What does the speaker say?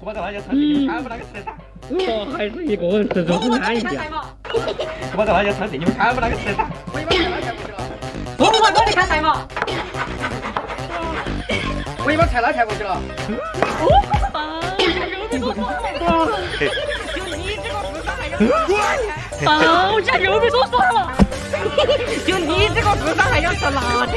我把这辣椒超市？你们看不那个食噻。哦，还是一个人吃，总是安逸点。我把这辣椒超市？你们看不那个食噻。我一把菜拉抬过去了。我，菜嘛。我一把菜拉抬过去了。哦。牛逼多，牛逼多。就你这个智商还想赚钱？老天，牛逼多了。就你这个智商还想吃垃圾？